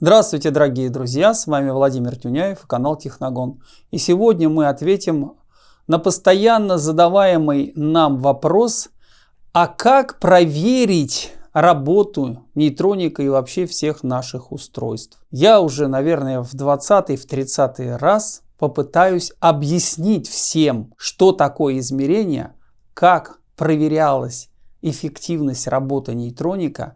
Здравствуйте, дорогие друзья! С вами Владимир Тюняев канал Техногон. И сегодня мы ответим на постоянно задаваемый нам вопрос, а как проверить работу нейтроника и вообще всех наших устройств. Я уже, наверное, в 20 в 30 раз попытаюсь объяснить всем, что такое измерение, как проверялась эффективность работы нейтроника,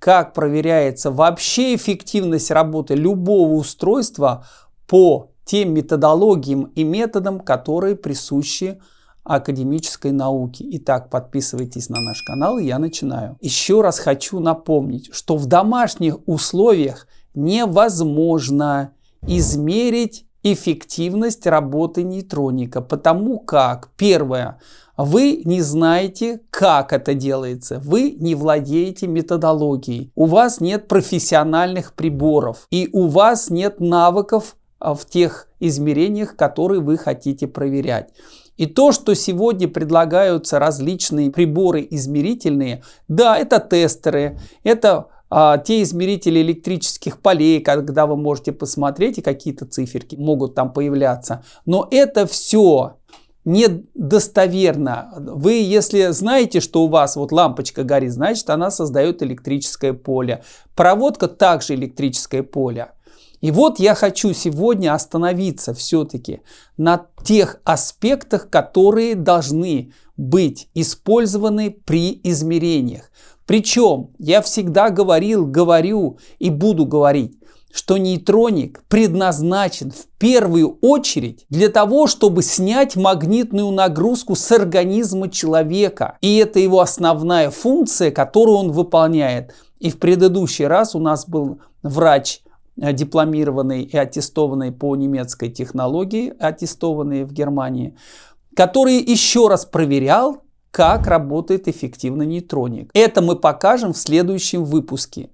как проверяется вообще эффективность работы любого устройства по тем методологиям и методам, которые присущи академической науке. Итак, подписывайтесь на наш канал, и я начинаю. Еще раз хочу напомнить, что в домашних условиях невозможно измерить эффективность работы нейтроника, потому как, первое, вы не знаете, как это делается. Вы не владеете методологией. У вас нет профессиональных приборов. И у вас нет навыков а, в тех измерениях, которые вы хотите проверять. И то, что сегодня предлагаются различные приборы измерительные, да, это тестеры, это те измерители электрических полей, когда вы можете посмотреть, и какие-то циферки могут там появляться. Но это все недостоверно. Вы, если знаете, что у вас вот лампочка горит, значит она создает электрическое поле. Проводка также электрическое поле. И вот я хочу сегодня остановиться все-таки на тех аспектах, которые должны быть использованы при измерениях. Причем я всегда говорил, говорю и буду говорить, что нейтроник предназначен в первую очередь для того, чтобы снять магнитную нагрузку с организма человека. И это его основная функция, которую он выполняет. И в предыдущий раз у нас был врач э, дипломированный и аттестованный по немецкой технологии, аттестованный в Германии, который еще раз проверял, как работает эффективно нейтроник. Это мы покажем в следующем выпуске.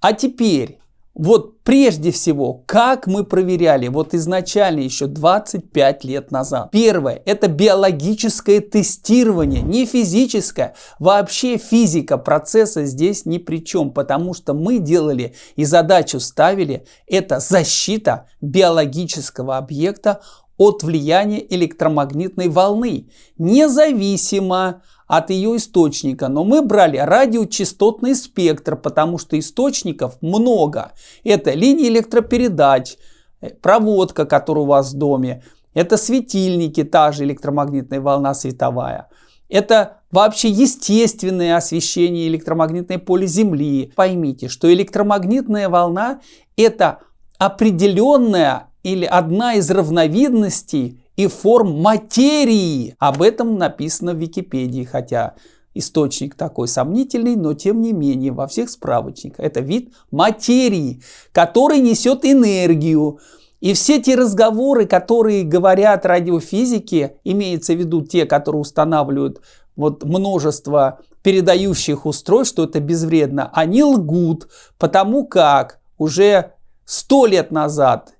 А теперь вот прежде всего, как мы проверяли, вот изначально еще 25 лет назад. Первое, это биологическое тестирование, не физическое. Вообще физика процесса здесь ни при чем, потому что мы делали и задачу ставили, это защита биологического объекта от влияния электромагнитной волны, независимо от ее источника. Но мы брали радиочастотный спектр, потому что источников много. Это линии электропередач, э, проводка, которая у вас в доме, это светильники, та же электромагнитная волна световая. Это вообще естественное освещение электромагнитное поле Земли. Поймите, что электромагнитная волна это определенная или одна из разновидностей и форм материи. Об этом написано в Википедии, хотя источник такой сомнительный, но тем не менее во всех справочниках. Это вид материи, который несет энергию. И все те разговоры, которые говорят радиофизики, имеется в виду те, которые устанавливают вот множество передающих устройств, что это безвредно, они лгут, потому как уже 100 лет назад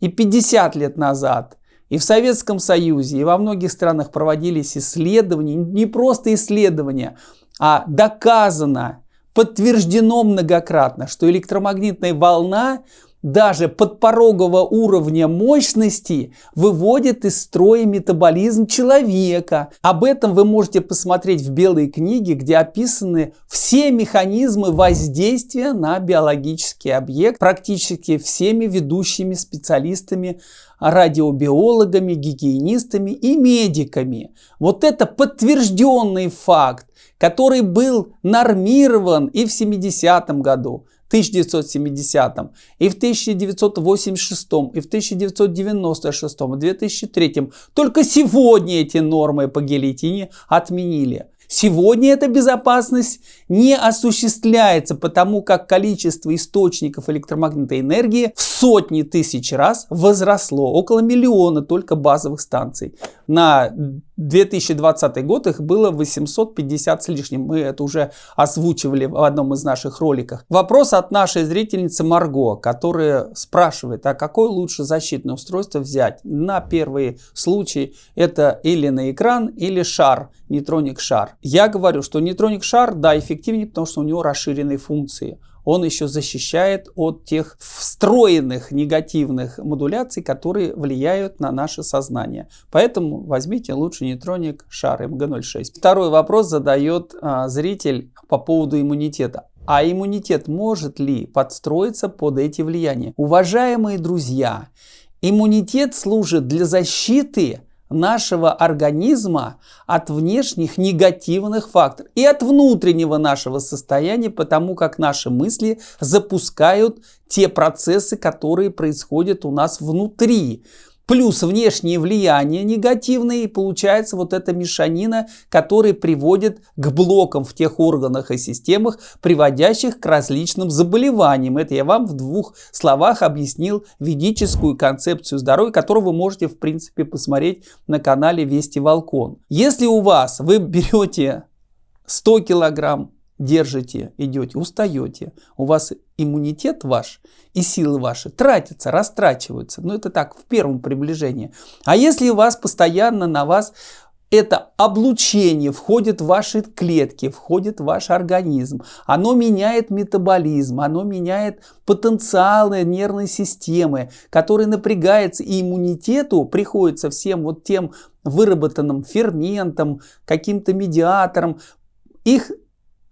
и 50 лет назад и в Советском Союзе, и во многих странах проводились исследования, не просто исследования, а доказано, подтверждено многократно, что электромагнитная волна даже подпорогового уровня мощности выводит из строя метаболизм человека. Об этом вы можете посмотреть в белой книге, где описаны все механизмы воздействия на биологический объект практически всеми ведущими специалистами радиобиологами, гигиенистами и медиками. Вот это подтвержденный факт, который был нормирован и в 70-м году, 1970 и в 1986 и в 1996 и 2003 только сегодня эти нормы по гильотине отменили Сегодня эта безопасность не осуществляется, потому как количество источников электромагнитной энергии в сотни тысяч раз возросло. Около миллиона только базовых станций. На 2020 год их было 850 с лишним. Мы это уже озвучивали в одном из наших роликов. Вопрос от нашей зрительницы Марго, которая спрашивает, а какое лучше защитное устройство взять? На первый случай это или на экран, или шар, нейтроник шар. Я говорю, что нейтроник шар, да, эффективнее, потому что у него расширенные функции он еще защищает от тех встроенных негативных модуляций, которые влияют на наше сознание. Поэтому возьмите лучше нейтроник шар МГ06. Второй вопрос задает а, зритель по поводу иммунитета. А иммунитет может ли подстроиться под эти влияния? Уважаемые друзья, иммунитет служит для защиты нашего организма от внешних негативных факторов и от внутреннего нашего состояния, потому как наши мысли запускают те процессы, которые происходят у нас внутри плюс внешние влияния негативные, и получается вот эта мешанина, которая приводит к блокам в тех органах и системах, приводящих к различным заболеваниям. Это я вам в двух словах объяснил ведическую концепцию здоровья, которую вы можете в принципе посмотреть на канале Вести Волкон. Если у вас вы берете 100 килограмм держите, идете, устаете, у вас иммунитет ваш и силы ваши тратятся, растрачиваются. Ну, это так, в первом приближении. А если у вас постоянно на вас это облучение входит в ваши клетки, входит в ваш организм. Оно меняет метаболизм, оно меняет потенциалы нервной системы, который напрягается, и иммунитету приходится всем вот тем выработанным ферментам, каким-то медиаторам, их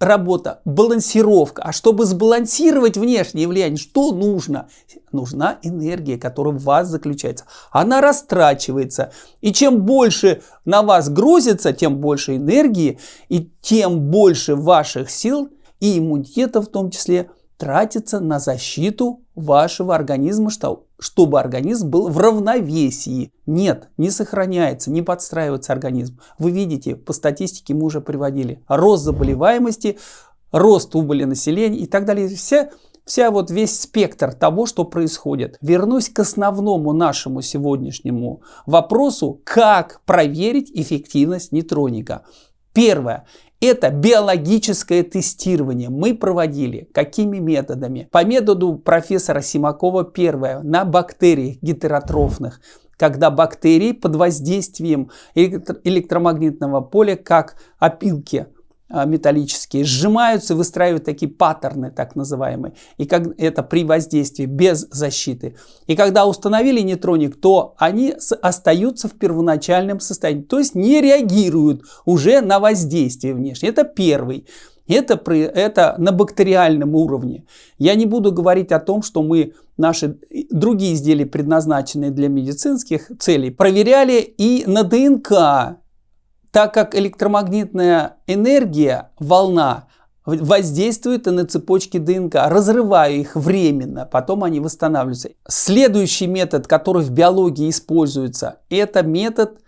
работа, балансировка. А чтобы сбалансировать внешнее влияние, что нужно? Нужна энергия, которая в вас заключается. Она растрачивается. И чем больше на вас грузится, тем больше энергии, и тем больше ваших сил и иммунитета в том числе тратится на защиту вашего организма, что, чтобы организм был в равновесии. Нет, не сохраняется, не подстраивается организм. Вы видите, по статистике мы уже приводили рост заболеваемости, рост убыли населения и так далее. Все, вся вот весь спектр того, что происходит. Вернусь к основному нашему сегодняшнему вопросу, как проверить эффективность нейтроника. Первое. Это биологическое тестирование. Мы проводили какими методами? По методу профессора Симакова первое на бактериях гетеротрофных когда бактерии под воздействием электромагнитного поля, как опилки металлические сжимаются, выстраивают такие паттерны, так называемые. И как это при воздействии без защиты. И когда установили нейтроник, то они остаются в первоначальном состоянии. То есть не реагируют уже на воздействие внешнее. Это первый. Это, при, это на бактериальном уровне. Я не буду говорить о том, что мы наши другие изделия, предназначенные для медицинских целей, проверяли и на ДНК так как электромагнитная энергия, волна, воздействует на цепочки ДНК, разрывая их временно, потом они восстанавливаются. Следующий метод, который в биологии используется, это метод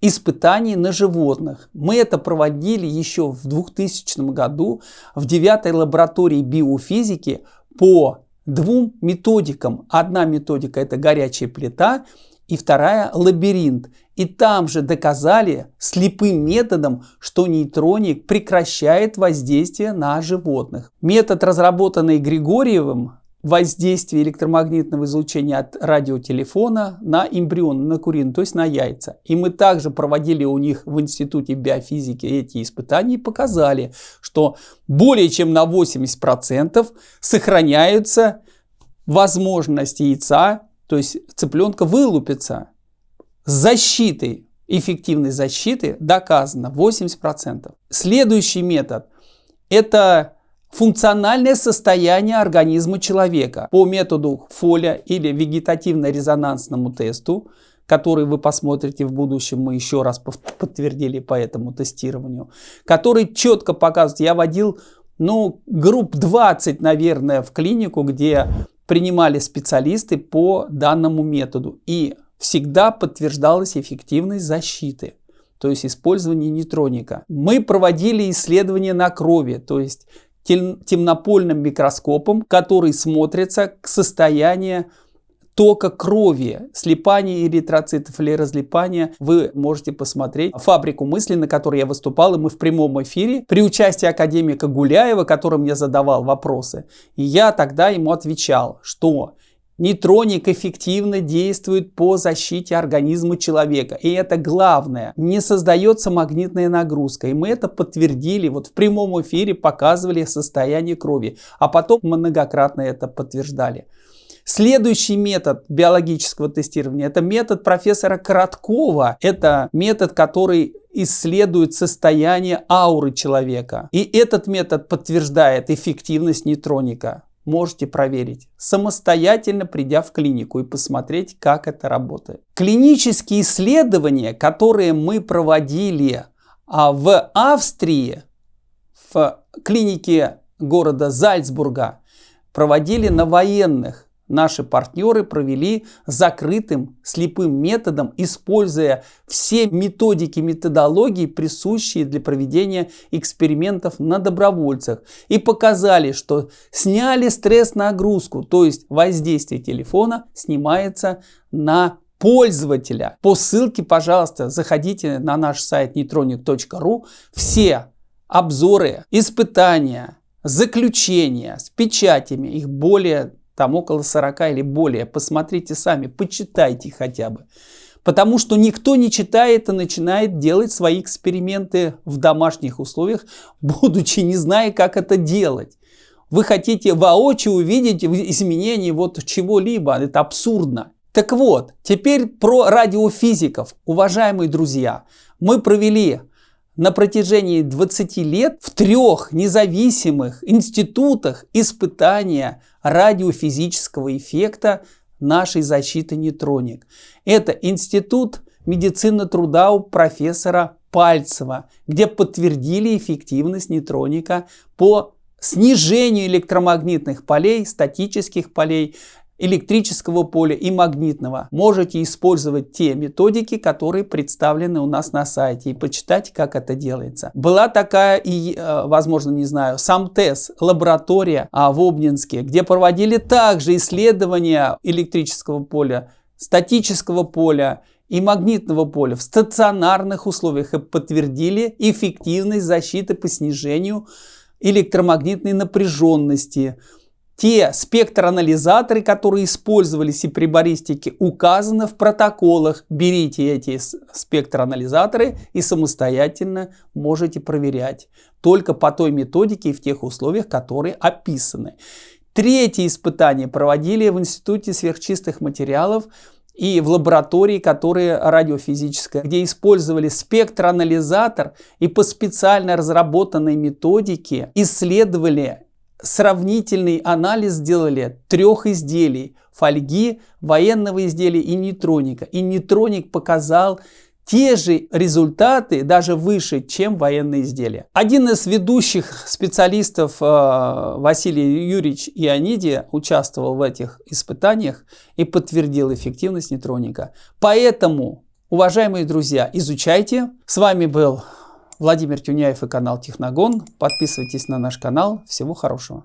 испытаний на животных. Мы это проводили еще в 2000 году в 9 лаборатории биофизики по двум методикам. Одна методика это горячая плита, и вторая лабиринт. И там же доказали слепым методом, что нейтроник прекращает воздействие на животных. Метод, разработанный Григорьевым, воздействие электромагнитного излучения от радиотелефона на эмбрион, на курин, то есть на яйца. И мы также проводили у них в Институте биофизики эти испытания и показали, что более чем на 80% сохраняются возможности яйца, то есть цыпленка вылупится с защитой, эффективной защиты доказано 80%. Следующий метод – это функциональное состояние организма человека по методу Фоля или вегетативно-резонансному тесту, который вы посмотрите в будущем, мы еще раз подтвердили по этому тестированию, который четко показывает, я водил ну, групп 20, наверное, в клинику, где принимали специалисты по данному методу. И всегда подтверждалась эффективность защиты, то есть использование нейтроника. Мы проводили исследования на крови, то есть темнопольным микроскопом, который смотрится к состоянию тока крови, слипания эритроцитов или разлипания, вы можете посмотреть фабрику мысли, на которой я выступал, и мы в прямом эфире при участии академика Гуляева, который мне задавал вопросы. И я тогда ему отвечал, что Нейтроник эффективно действует по защите организма человека. И это главное. Не создается магнитная нагрузка. И мы это подтвердили. Вот в прямом эфире показывали состояние крови. А потом многократно это подтверждали. Следующий метод биологического тестирования – это метод профессора Короткова. Это метод, который исследует состояние ауры человека. И этот метод подтверждает эффективность нейтроника. Можете проверить, самостоятельно придя в клинику и посмотреть, как это работает. Клинические исследования, которые мы проводили а в Австрии, в клинике города Зальцбурга, проводили на военных наши партнеры провели закрытым слепым методом, используя все методики, методологии, присущие для проведения экспериментов на добровольцах. И показали, что сняли стресс-нагрузку, то есть воздействие телефона снимается на пользователя. По ссылке, пожалуйста, заходите на наш сайт neutronic.ru. Все обзоры, испытания, заключения с печатями, их более там около 40 или более. Посмотрите сами, почитайте хотя бы. Потому что никто не читает и начинает делать свои эксперименты в домашних условиях, будучи не зная, как это делать. Вы хотите воочию увидеть изменения вот чего-либо. Это абсурдно. Так вот, теперь про радиофизиков. Уважаемые друзья, мы провели на протяжении 20 лет в трех независимых институтах испытания радиофизического эффекта нашей защиты нейтроник. Это Институт медицины труда у профессора Пальцева, где подтвердили эффективность нейтроника по снижению электромагнитных полей, статических полей, электрического поля и магнитного. Можете использовать те методики, которые представлены у нас на сайте и почитать, как это делается. Была такая и, э, возможно, не знаю, сам тест, лаборатория а, в Обнинске, где проводили также исследования электрического поля, статического поля и магнитного поля в стационарных условиях и подтвердили эффективность защиты по снижению электромагнитной напряженности те спектроанализаторы, которые использовались и при баристике, указаны в протоколах. Берите эти спектроанализаторы и самостоятельно можете проверять. Только по той методике и в тех условиях, которые описаны. Третье испытание проводили в Институте сверхчистых материалов и в лаборатории, которые радиофизическая, где использовали спектроанализатор и по специально разработанной методике исследовали сравнительный анализ сделали трех изделий фольги, военного изделия и нейтроника. И нейтроник показал те же результаты, даже выше, чем военные изделия. Один из ведущих специалистов э, Василий Юрьевич Иониди участвовал в этих испытаниях и подтвердил эффективность нейтроника. Поэтому, уважаемые друзья, изучайте. С вами был Владимир Тюняев и канал Техногон. Подписывайтесь на наш канал. Всего хорошего.